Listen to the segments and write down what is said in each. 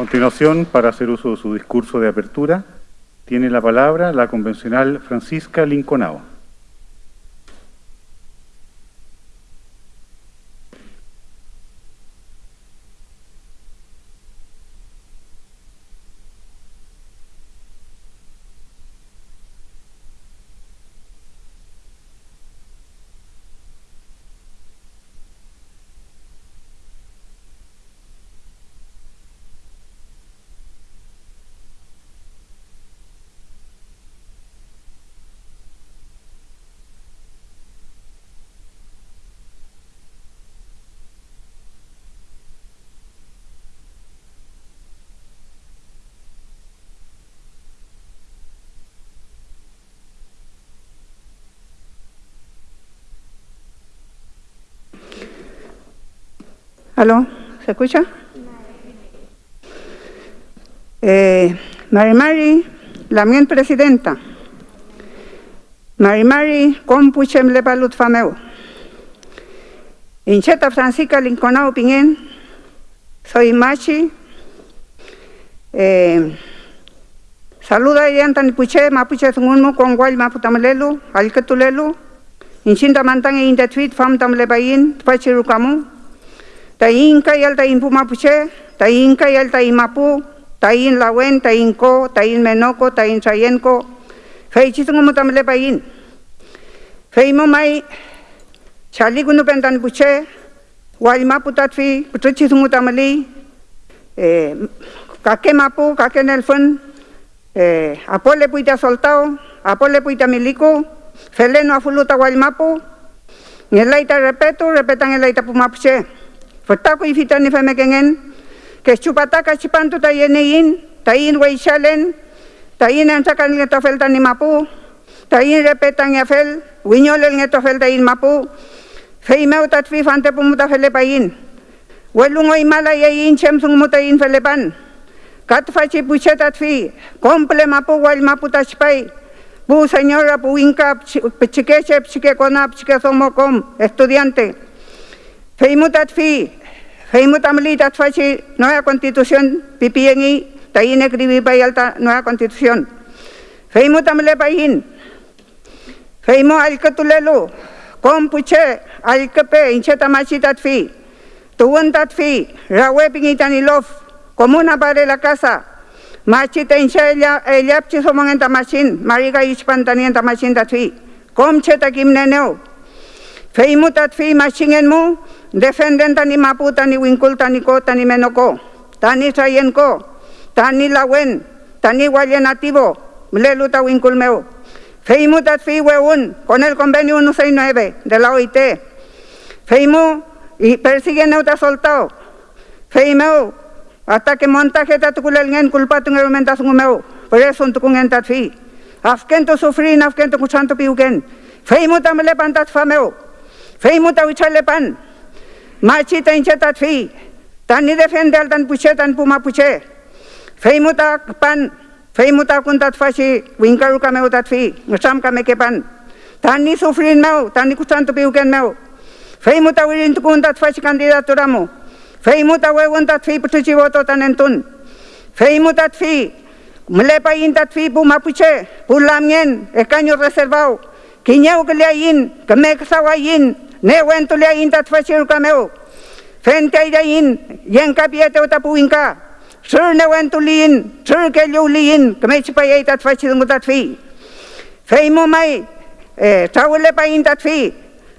continuación, para hacer uso de su discurso de apertura, tiene la palabra la convencional Francisca Linconao. ¿Aló? ¿Se escucha? Eh, Mari Mari, la mien presidenta. Mari Mari, compuchem le balut fameu. Incheta Francisca Linconao Pingen, soy Machi. Eh, saluda y antan puche, mapuche sungunmu con guay maputamlelu, alcatulelu. Inchinta mantang e indetuit fam tamle bayin, pachirukamu. Tayin kayal tayin pumapuche, tayin kayal tayin mapu, tayin lawen, tayin ko, tayin menoko, tayin chayenko. Fei chisungu mutamle bayin. Fei mo mai chali gunu pentan puche, wal mapu tatfi, putu chisungu tamali. Eh, kake mapu, kake nelfon, eh, apole puita soltao, apole puita milico, feleno afuluta wal mapu. Ngelaita repeto, repetan ngelaita pumapuche. Fortako i fitan i feme kengen, ke shqupata ka shqipantu ta jene in, ta in wa i ta in e nxaka nge to ta një mapu, ta in repeta nge fel, u njole nge ta in mapu, fe i meu ta të pu mu ta in, mala ya in qem thung in felepan, Kat të faqe i fi, komple mapu wal al mapu ta shpaj, Bu señora pu inka pchike che pchike kona pchike somo kom estudiante. Feimutat fi, Feimu tamli tatfachi nueva constitución pipiengi tayin escribí pa alta nueva constitución. Feimu tamle payin. Feimu alkatulelu. Kompuche alkape inche tamachi tatfi. Tuwan tatfi rawe pingitani lof. Comuna para la casa. Machita inche elyapchi somong en tamashin. Mariga ichpantani en tamashin tatfi. Komche takim Fei mutat fei masingen mu, defenden tani mapu, tani winkul, tani ko, tani menoko, tani saien ko, tani lawen, tani wale nativo, mlelu ta winkul meu. Fei mutat fei weun, con el convenio 169 de la OIT. Fei mu, y persigue soltao. Fei meu, hasta que montaje ta tukulel ngen, kulpatu ngerumentazun meu, presun tukungen tat fei. Afkento sufrin, afkento kusanto piuken. Fei mutat mele pantat fa meu. Fei-muta tau chalepan ma ta incha ta fei tan ni defen dal tan puche tan puma puche Fei-muta pan. Fei-muta kun ta fa chi. Winkaru ka me utat fei ngsam ka me kepan ta ni sufrin meu, tan ni kutan tu piuken meu. Fei-muta wirin tu kun ta fa chi kandidatura mu. Fei-muta ta ta fei putu chi voto tan entun fei mu ta fei Melepa in tat fi puma puche, pulamien, escaño reservado, kiñeu que le ayin, que neuentul ei intat fasciunca meu, fentei de in, ien capieteu tapuinca, sur neuentul in, sur keliul in, cumeci e, pa ei tat fasciunca tat fi, feimu mai, sauule intat fi,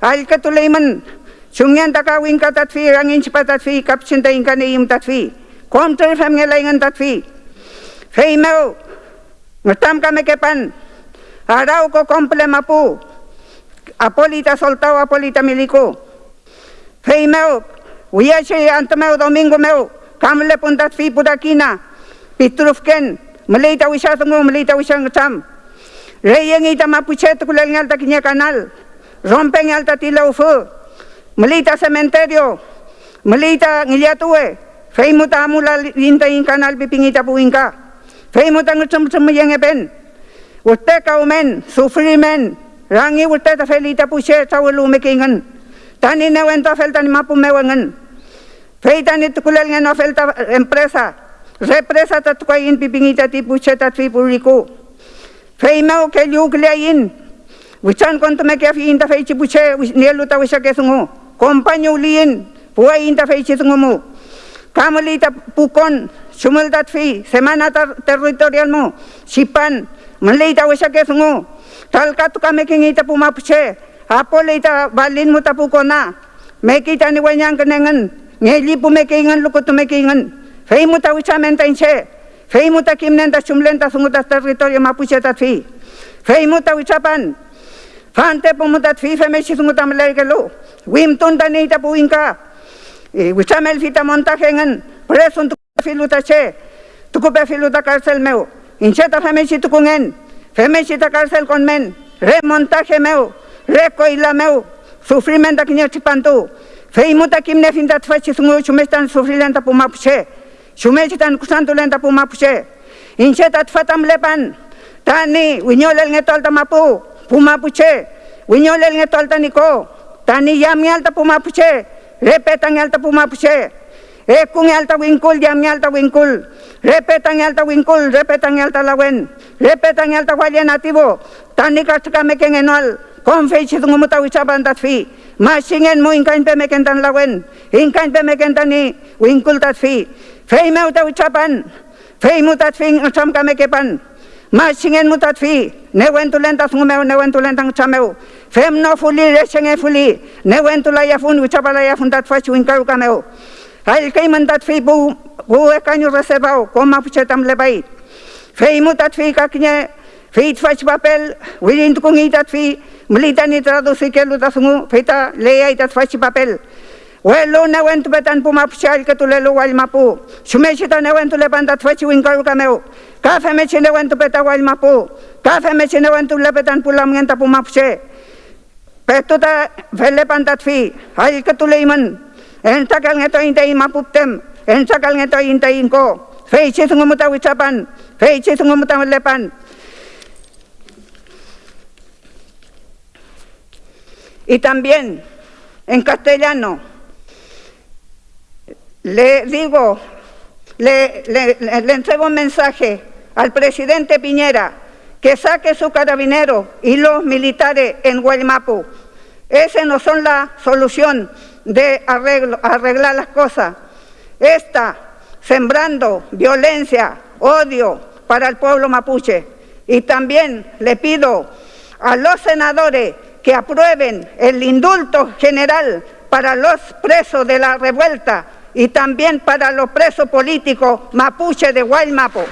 alcatul ei man, sungen taka rangin cipa tat fi, inca neim tat fi, control femne la ingan tat fi, feimu, ngatam kame ko complemapu, mapu, apolita soltau apolita miliku. Hei meu, wia che ant meu domingo meu, kam le pun puda kina. Pitrufken, melita wisha tungu melita wisha ngcham. Reyeng ita ma puchet ku takinya kanal. Rompeng alta tilau fu. Melita cementerio. Melita ngilia tuwe. Hei mu linta in kanal bipingita puinka. Hei mu ta ngcham-cham yeng e pen. Uteka umen, sufrimen, Rangi ulta ta felita ta puse ta ulu mekingen. Tani ne wen ta fel tani mapu me wengen. Fei tani tu ngen fel ta empresa. Represa ta tu kai in pipingi ti puse ta tvi puriku. Fei me o ke liu kulia in. Wichan kontu me kia fi in ta fei chi puse nielu ta wisha ke sungu. Kompanyu li in. Pua in ta fei chi sungu mu. Kamuli ta pukon. Sumul ta tvi. Semana ta territorial mu. Sipan. Malay ta wesa ke sungu. Tal ka tu kami kini ita puma Apa Apo le ita balin mu tapu kona. Meki ta ni wanyang kenengen. Ngeli pu ingan luku tu mekingen. Fei muda ta wesa mentain che. Fei mu ta kim nenta sumlen ta sungu ta territorio mapuche ta fi. Fei mu ta pan. Fante pu mu ta fi fe mesi sungu ta malay ke lu. Wim tun ta ni ita pu inka. E, wesa mel fita montajengen. Presun tu filu ta che. Tu filu ta karsel meu. Incheta femeshi tukungen, femeshi ta cárcel con men, remontaje meu, recoila meu, sufrimento que ni chipantu, feimuta kimne finta tfachi sungu chumestan sufrilenta pumapuche, chumechitan kusantulenta pumapuche, incheta tfatam lepan, tani wiñolel ngetolta mapu, pumapuche, wiñolel ngetolta niko, tani yami alta pumapuche, repetan alta pumapuche, Eku ng alta winkul, diam ng alta winkul. repetan ng alta winkul, repetan ng alta lawen. repetan ng alta walya nativo. Tanika tika meken enual. Konfei si tungumuta wisaban tatfi. Masingen mu inkain pe meken tan lawen. Inkain pe meken tan ni winkul tatfi. Fei me uta wisaban. Fei mu tatfi ngasam kamekepan. Masingen mu tatfi. Newen tu lenta tungumeu, newen tu lenta ngchameu. Fem no fuli, resenge fuli. Newen tulaya fun, wisaba laya fun tatfa si kameu. Алькай мандат фей бу бу эканю расебау, кома пучатам лебай. Фей мутат фей какне, фей тфач папел, уилинт кунгитат фей, млитани традуси келу тасму, фейта леяй тат фач папел. Welo na wentu betan puma pshal ke tulelo wal mapu. Shume shita na wentu le bandat fachi winkaru kameu. Kafe me chine wentu beta wal mapu. Kafe me chine wentu le betan pula mngenta puma pshe. Petu ta vele bandat fi. Hal ke tuleiman. Entakal ngeto intay mapuptem. Entakal ngeto intay inko. Feiche sungu muta wichapan. Feiche sungu muta lepan. Y también en castellano le digo, le, le, entrego un mensaje al presidente Piñera que saque su carabinero y los militares en Guaymapu. Esa no son la solución de arreglar las cosas. Está sembrando violencia, odio para el pueblo mapuche. Y también le pido a los senadores que aprueben el indulto general para los presos de la revuelta y también para los presos políticos mapuche de Guaymapo.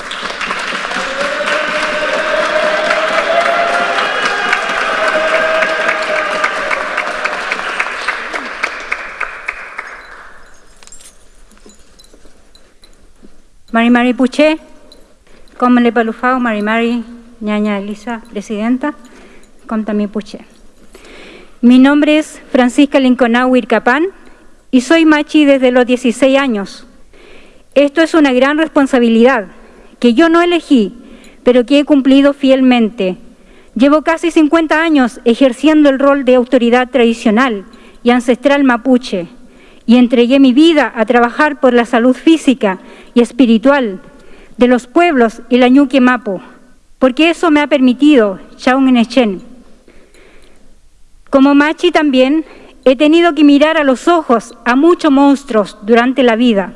Mari Mari Puché, como le palufao, Mari Mari, ñaña Elisa, presidenta, con también Puché. Mi nombre es Francisca Linconau Ircapán y soy machi desde los 16 años. Esto es una gran responsabilidad que yo no elegí, pero que he cumplido fielmente. Llevo casi 50 años ejerciendo el rol de autoridad tradicional y ancestral mapuche y entregué mi vida a trabajar por la salud física y espiritual de los pueblos y la ñuque mapo, porque eso me ha permitido, Chaun Enechen, como machi también he tenido que mirar a los ojos a muchos monstruos durante la vida.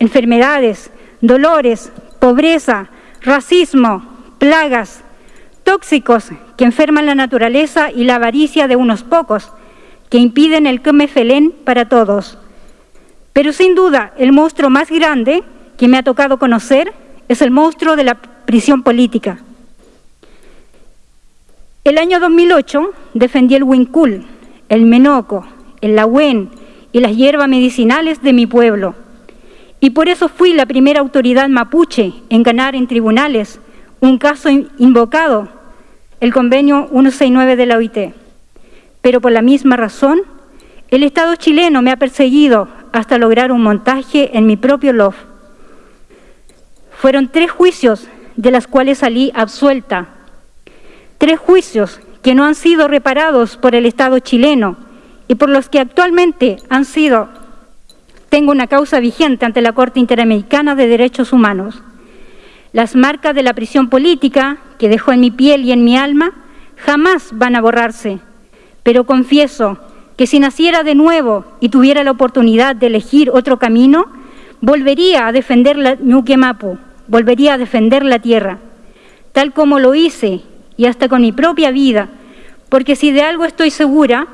Enfermedades, dolores, pobreza, racismo, plagas, tóxicos que enferman la naturaleza y la avaricia de unos pocos, que impiden el felén para todos. Pero sin duda el monstruo más grande que me ha tocado conocer es el monstruo de la prisión política. El año 2008 defendí el huincul, el menoco, el lahuén y las hierbas medicinales de mi pueblo. Y por eso fui la primera autoridad mapuche en ganar en tribunales un caso invocado, el convenio 169 de la OIT. Pero por la misma razón, el Estado chileno me ha perseguido hasta lograr un montaje en mi propio LOF. Fueron tres juicios de las cuales salí absuelta tres juicios que no han sido reparados por el Estado chileno y por los que actualmente han sido tengo una causa vigente ante la Corte Interamericana de Derechos Humanos. Las marcas de la prisión política que dejó en mi piel y en mi alma jamás van a borrarse, pero confieso que si naciera de nuevo y tuviera la oportunidad de elegir otro camino, volvería a defender la Ñuquemapu, volvería a defender la tierra, tal como lo hice y hasta con mi propia vida, porque si de algo estoy segura,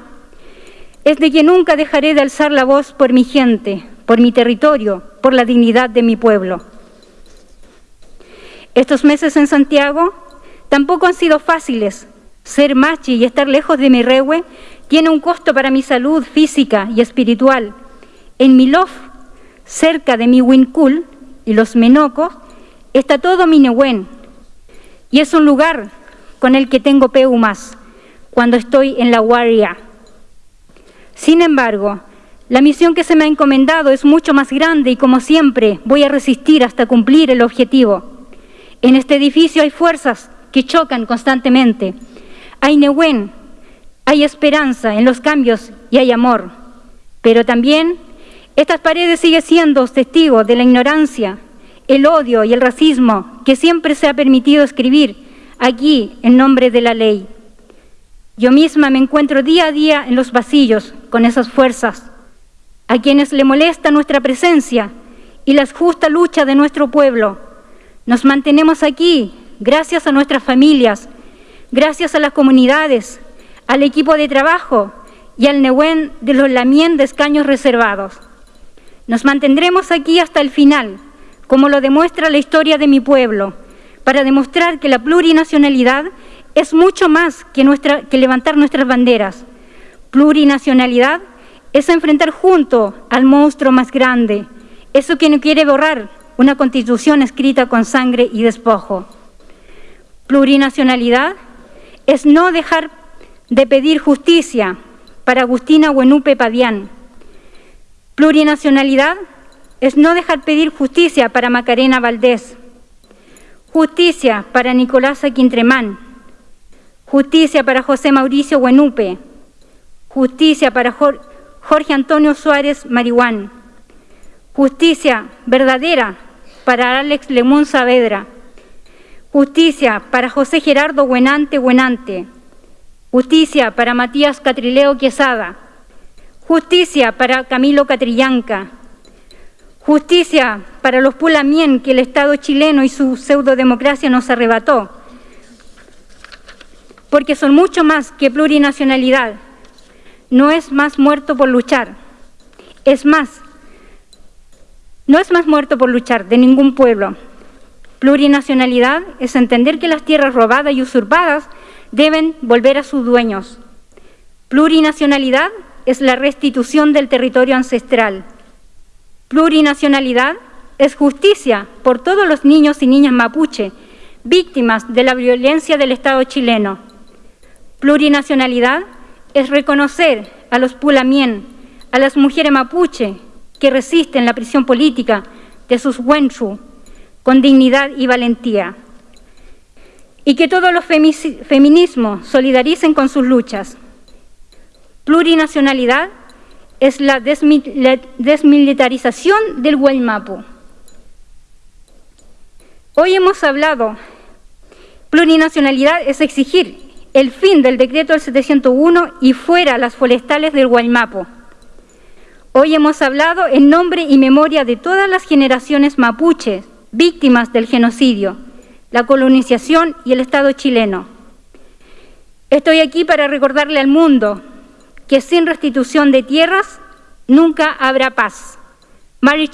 es de que nunca dejaré de alzar la voz por mi gente, por mi territorio, por la dignidad de mi pueblo. Estos meses en Santiago tampoco han sido fáciles. Ser machi y estar lejos de mi regue tiene un costo para mi salud física y espiritual. En mi lof, cerca de mi Wincul y los Menocos, está todo mi Nehuen. Y es un lugar con el que tengo peu más cuando estoy en la guardia. Sin embargo, la misión que se me ha encomendado es mucho más grande y como siempre voy a resistir hasta cumplir el objetivo. En este edificio hay fuerzas que chocan constantemente. Hay Nehuen, hay esperanza en los cambios y hay amor. Pero también estas paredes siguen siendo testigos de la ignorancia, el odio y el racismo que siempre se ha permitido escribir aquí en nombre de la ley. Yo misma me encuentro día a día en los pasillos con esas fuerzas, a quienes le molesta nuestra presencia y la justa lucha de nuestro pueblo. Nos mantenemos aquí gracias a nuestras familias, gracias a las comunidades, al equipo de trabajo y al Nehuen de los Lamien de escaños reservados. Nos mantendremos aquí hasta el final, como lo demuestra la historia de mi pueblo, para demostrar que la plurinacionalidad es mucho más que, nuestra, que levantar nuestras banderas. Plurinacionalidad es enfrentar junto al monstruo más grande, eso que no quiere borrar una constitución escrita con sangre y despojo. Plurinacionalidad es no dejar de pedir justicia para Agustina Buenupe Pavián. Plurinacionalidad es no dejar pedir justicia para Macarena Valdés, justicia para Nicolás Quintremán, Justicia para José Mauricio Buenupe. Justicia para Jorge Antonio Suárez Marihuán. Justicia verdadera para Alex Lemón Saavedra. Justicia para José Gerardo Buenante Buenante. Justicia para Matías Catrileo Quesada. Justicia para Camilo Catrillanca. Justicia para los Pulamien que el Estado chileno y su pseudodemocracia nos arrebató porque son mucho más que plurinacionalidad. No es más muerto por luchar, es más, no es más muerto por luchar de ningún pueblo. Plurinacionalidad es entender que las tierras robadas y usurpadas deben volver a sus dueños. Plurinacionalidad es la restitución del territorio ancestral. Plurinacionalidad es justicia por todos los niños y niñas mapuche, víctimas de la violencia del Estado chileno. Plurinacionalidad es reconocer a los pulamien, a las mujeres mapuche que resisten la prisión política de sus huenchu con dignidad y valentía. Y que todos los feminismos solidaricen con sus luchas. Plurinacionalidad es la, desmilitarización del Guaymapu. Hoy hemos hablado, plurinacionalidad es exigir el fin del decreto del 701 y fuera las forestales del Guaymapo. Hoy hemos hablado en nombre y memoria de todas las generaciones mapuches, víctimas del genocidio, la colonización y el Estado chileno. Estoy aquí para recordarle al mundo que sin restitución de tierras nunca habrá paz. Mari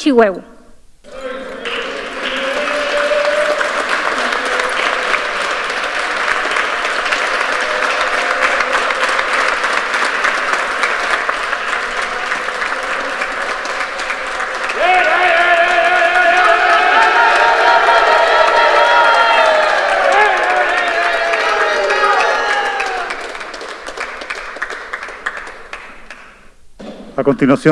A continuación,